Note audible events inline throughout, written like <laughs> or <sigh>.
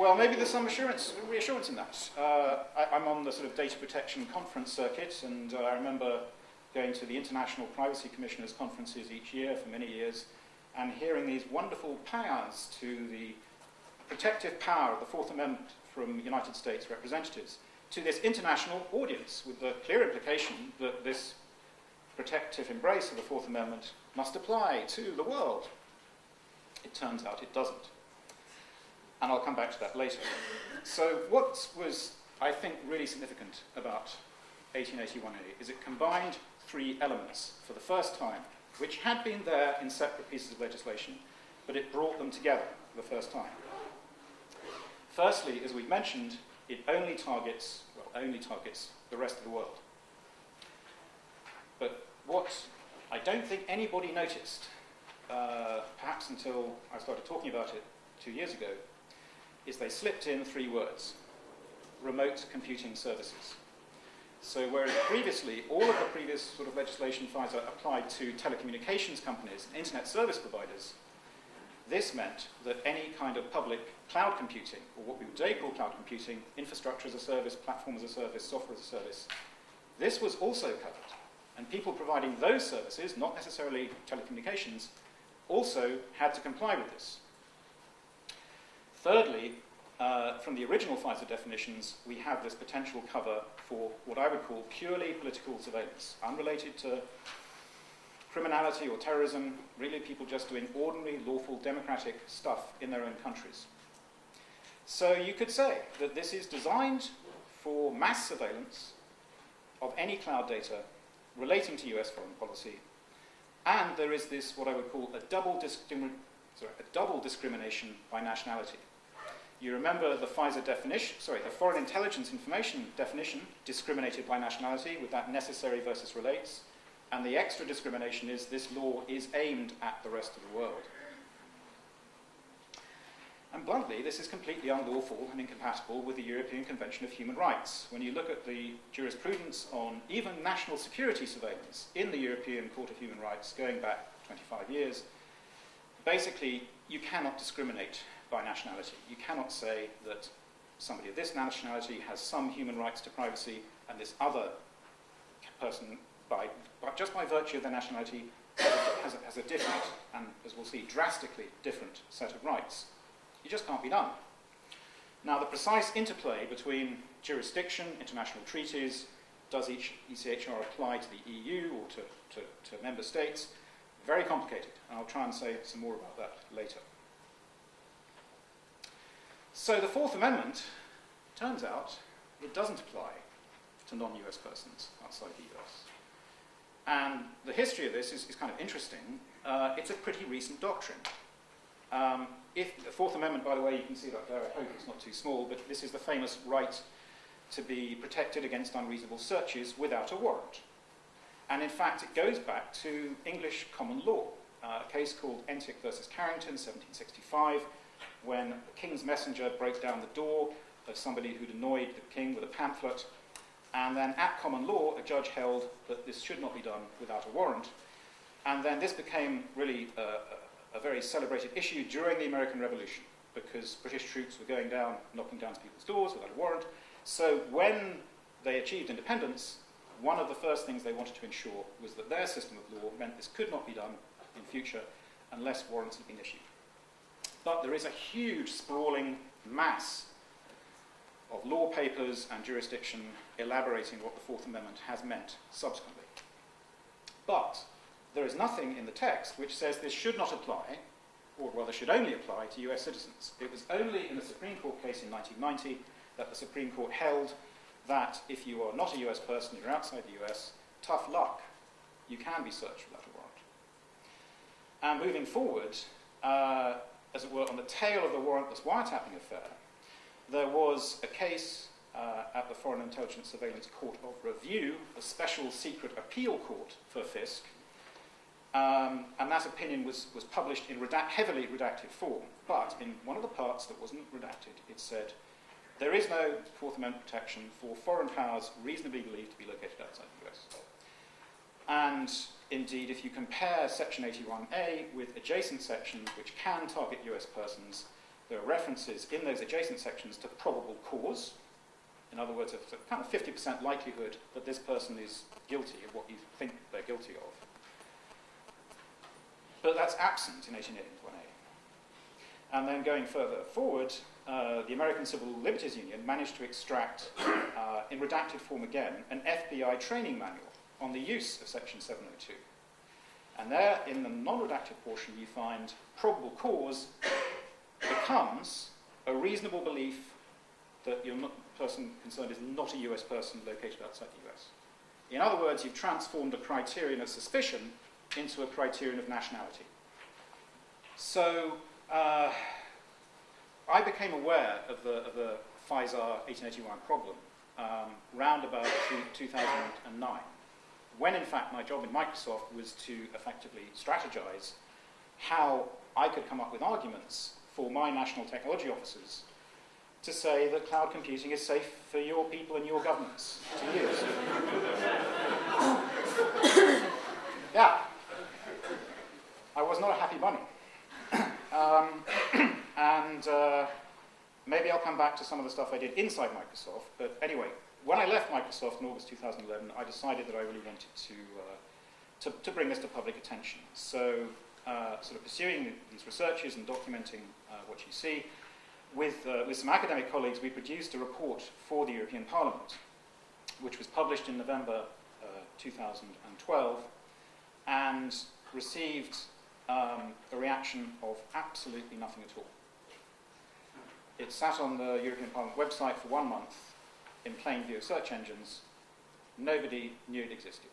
Well, maybe there's some assurance, reassurance in that. Uh, I, am on the sort of data protection conference circuit, and uh, I remember going to the International Privacy Commissioners conferences each year for many years, and hearing these wonderful pans to the protective power of the Fourth Amendment from United States representatives to this international audience, with the clear implication that this protective embrace of the Fourth Amendment must apply to the world. It turns out it doesn't. And I'll come back to that later. So, what was, I think, really significant about 1881A is it combined three elements for the first time, which had been there in separate pieces of legislation, but it brought them together for the first time. Firstly, as we've mentioned, it only targets, well, only targets the rest of the world. But what I don't think anybody noticed, uh, perhaps until I started talking about it two years ago, is they slipped in three words remote computing services. So, whereas previously all of the previous sort of legislation FISA applied to telecommunications companies and internet service providers, this meant that any kind of public cloud computing, or what we would today call cloud computing, infrastructure as a service, platform as a service, software as a service, this was also covered. And people providing those services, not necessarily telecommunications, also had to comply with this. Thirdly, uh, from the original FISA definitions, we have this potential cover for what I would call purely political surveillance, unrelated to criminality or terrorism, really people just doing ordinary, lawful, democratic stuff in their own countries. So you could say that this is designed for mass surveillance of any cloud data relating to US foreign policy, and there is this, what I would call a double, sorry, a double discrimination by nationality. You remember the FISA definition, sorry, the Foreign Intelligence Information definition discriminated by nationality with that necessary versus relates. And the extra discrimination is this law is aimed at the rest of the world. And bluntly, this is completely unlawful and incompatible with the European Convention of Human Rights. When you look at the jurisprudence on even national security surveillance in the European Court of Human Rights going back 25 years, basically you cannot discriminate by nationality. You cannot say that somebody of this nationality has some human rights to privacy and this other person, by, by just by virtue of their nationality, has a, has a different, and as we'll see, drastically different set of rights. It just can't be done. Now, the precise interplay between jurisdiction, international treaties, does each ECHR apply to the EU or to, to, to member states, very complicated, and I'll try and say some more about that later. So the Fourth Amendment, turns out, it doesn't apply to non-US persons outside the US. And the history of this is, is kind of interesting. Uh, it's a pretty recent doctrine. Um, if the Fourth Amendment, by the way, you can see that there, I hope it's not too small, but this is the famous right to be protected against unreasonable searches without a warrant. And in fact, it goes back to English common law, uh, a case called Entick versus Carrington, 1765, when the king's messenger broke down the door of somebody who'd annoyed the king with a pamphlet. And then, at common law, a judge held that this should not be done without a warrant. And then this became really a, a very celebrated issue during the American Revolution because British troops were going down, knocking down people's doors without a warrant. So when they achieved independence, one of the first things they wanted to ensure was that their system of law meant this could not be done in future unless warrants had been issued. But there is a huge sprawling mass of law papers and jurisdiction elaborating what the Fourth Amendment has meant subsequently. But there is nothing in the text which says this should not apply, or rather should only apply to US citizens. It was only in a Supreme Court case in 1990 that the Supreme Court held that if you are not a US person, you're outside the US, tough luck, you can be searched without a warrant. And moving forward, uh, as it were, on the tail of the warrantless wiretapping affair, there was a case uh, at the Foreign Intelligence Surveillance Court of Review, the special secret appeal court for FISC, um, and that opinion was, was published in heavily redacted form. But in one of the parts that wasn't redacted, it said, there is no Fourth Amendment protection for foreign powers reasonably believed to be located outside the US. And Indeed, if you compare Section 81A with adjacent sections which can target US persons, there are references in those adjacent sections to probable cause. In other words, a kind of 50% likelihood that this person is guilty of what you think they're guilty of. But that's absent in 1881A. And then going further forward, uh, the American Civil Liberties Union managed to extract, uh, in redacted form again, an FBI training manual on the use of Section 702. And there, in the non-redacted portion, you find probable cause becomes a reasonable belief that your person concerned is not a US person located outside the US. In other words, you've transformed a criterion of suspicion into a criterion of nationality. So uh, I became aware of the, of the FISAR 1881 problem um, round about 2009, when in fact my job in Microsoft was to effectively strategize how I could come up with arguments for my national technology officers to say that cloud computing is safe for your people and your governments to use. <coughs> yeah. I was not a happy bunny. <coughs> um, <coughs> and uh, maybe I'll come back to some of the stuff I did inside Microsoft. But anyway, when I left Microsoft in August 2011, I decided that I really wanted to, uh, to, to, bring this to public attention. So, uh, sort of pursuing these researches and documenting uh, what you see, with, uh, with some academic colleagues, we produced a report for the European Parliament, which was published in November uh, 2012 and received um, a reaction of absolutely nothing at all. It sat on the European Parliament website for one month in plain view of search engines. Nobody knew it existed.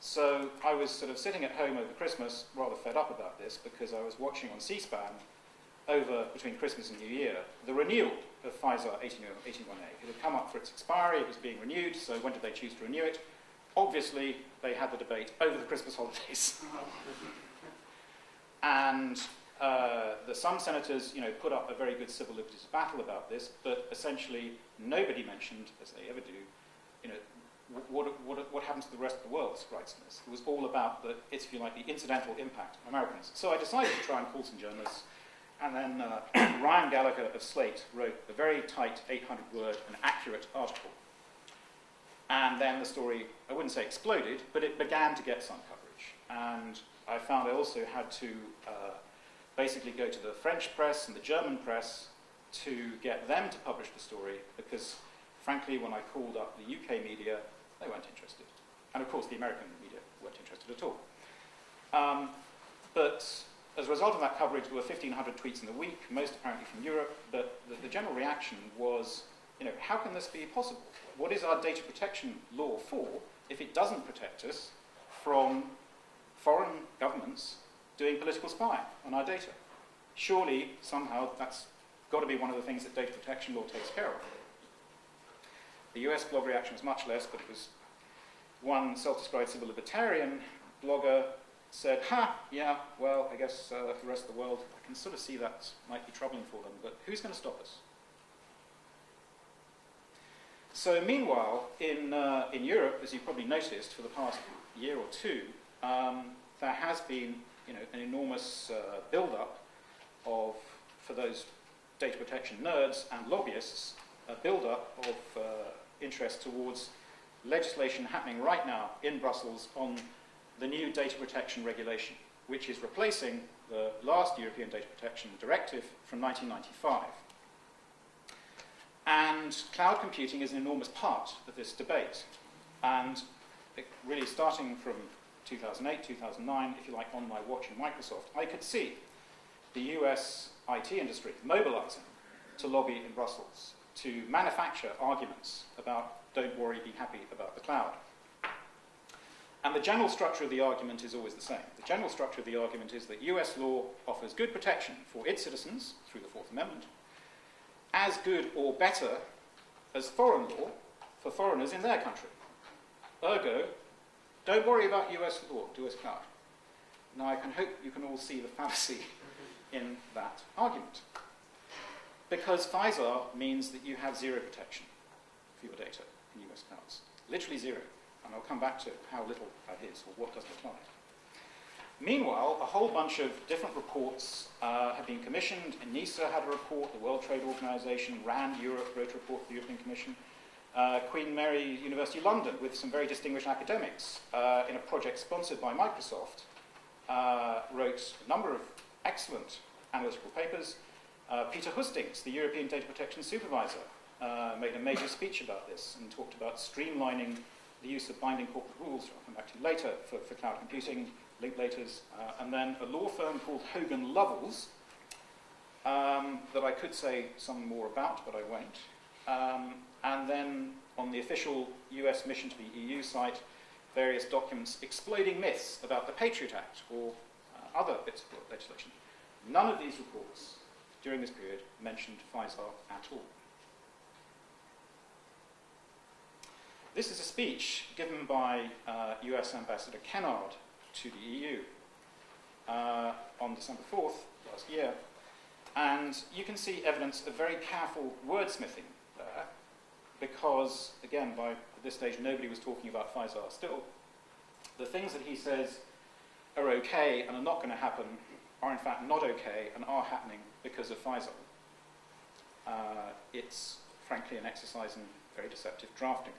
So I was sort of sitting at home over Christmas, rather fed up about this, because I was watching on C-SPAN over between Christmas and New Year the renewal of FISAR 1801A. It had come up for its expiry, it was being renewed, so when did they choose to renew it? Obviously, they had the debate over the Christmas holidays. <laughs> and uh, the, some senators you know, put up a very good civil liberties battle about this, but essentially nobody mentioned, as they ever do, you know, what, what, what happens to the rest of the world's rights in this. It was all about the, if you like, the incidental impact on Americans. So I decided to try and call some journalists, and then uh, <clears throat> Ryan Gallagher of Slate wrote a very tight 800-word and accurate article. And then the story, I wouldn't say exploded, but it began to get some coverage. And I found I also had to uh, basically go to the French press and the German press to get them to publish the story because, frankly, when I called up the UK media, they weren't interested. And of course, the American media weren't interested at all. Um, but as a result of that coverage, there were 1,500 tweets in the week, most apparently from Europe, but the, the general reaction was, you know, how can this be possible? What is our data protection law for if it doesn't protect us from foreign governments doing political spying on our data. Surely, somehow, that's got to be one of the things that data protection law takes care of. The US blog reaction was much less, but it was one self-described civil libertarian blogger said, ha, yeah, well, I guess uh, the rest of the world, I can sort of see that might be troubling for them, but who's going to stop us? So meanwhile, in, uh, in Europe, as you've probably noticed for the past year or two, um, there has been you know, an enormous uh, build-up of, for those data protection nerds and lobbyists, a build-up of uh, interest towards legislation happening right now in Brussels on the new data protection regulation, which is replacing the last European Data Protection Directive from 1995. And cloud computing is an enormous part of this debate. And really starting from 2008, 2009, if you like, on my watch in Microsoft, I could see the US IT industry mobilizing to lobby in Brussels to manufacture arguments about don't worry, be happy about the cloud. And the general structure of the argument is always the same. The general structure of the argument is that US law offers good protection for its citizens through the Fourth Amendment, as good or better as foreign law for foreigners in their country. Ergo, don't worry about US law, do US cloud. Now I can hope you can all see the fallacy <laughs> in that argument. Because FISAR means that you have zero protection for your data in US clouds. Literally zero. And I'll come back to how little that is or what doesn't apply. Meanwhile, a whole bunch of different reports uh, have been commissioned. ENISA had a report, the World Trade Organization, RAND Europe wrote a report for the European Commission. Uh, Queen Mary University London, with some very distinguished academics, uh, in a project sponsored by Microsoft, uh, wrote a number of excellent analytical papers. Uh, Peter Hustinx, the European Data Protection Supervisor, uh, made a major speech about this and talked about streamlining the use of binding corporate rules, I'll come back to later, for, for cloud computing, Linklaters, uh, and then a law firm called Hogan Lovells, um, that I could say some more about, but I won't. Um, and then on the official US mission to the EU site, various documents exploding myths about the Patriot Act or uh, other bits of legislation. None of these reports during this period mentioned FISAR at all. This is a speech given by uh, US Ambassador Kennard to the EU uh, on December 4th last year. And you can see evidence of very careful wordsmithing because, again, by this stage, nobody was talking about FISAR still. The things that he says are okay and are not going to happen are, in fact, not okay and are happening because of FISAR. Uh, it's, frankly, an exercise in very deceptive drafting.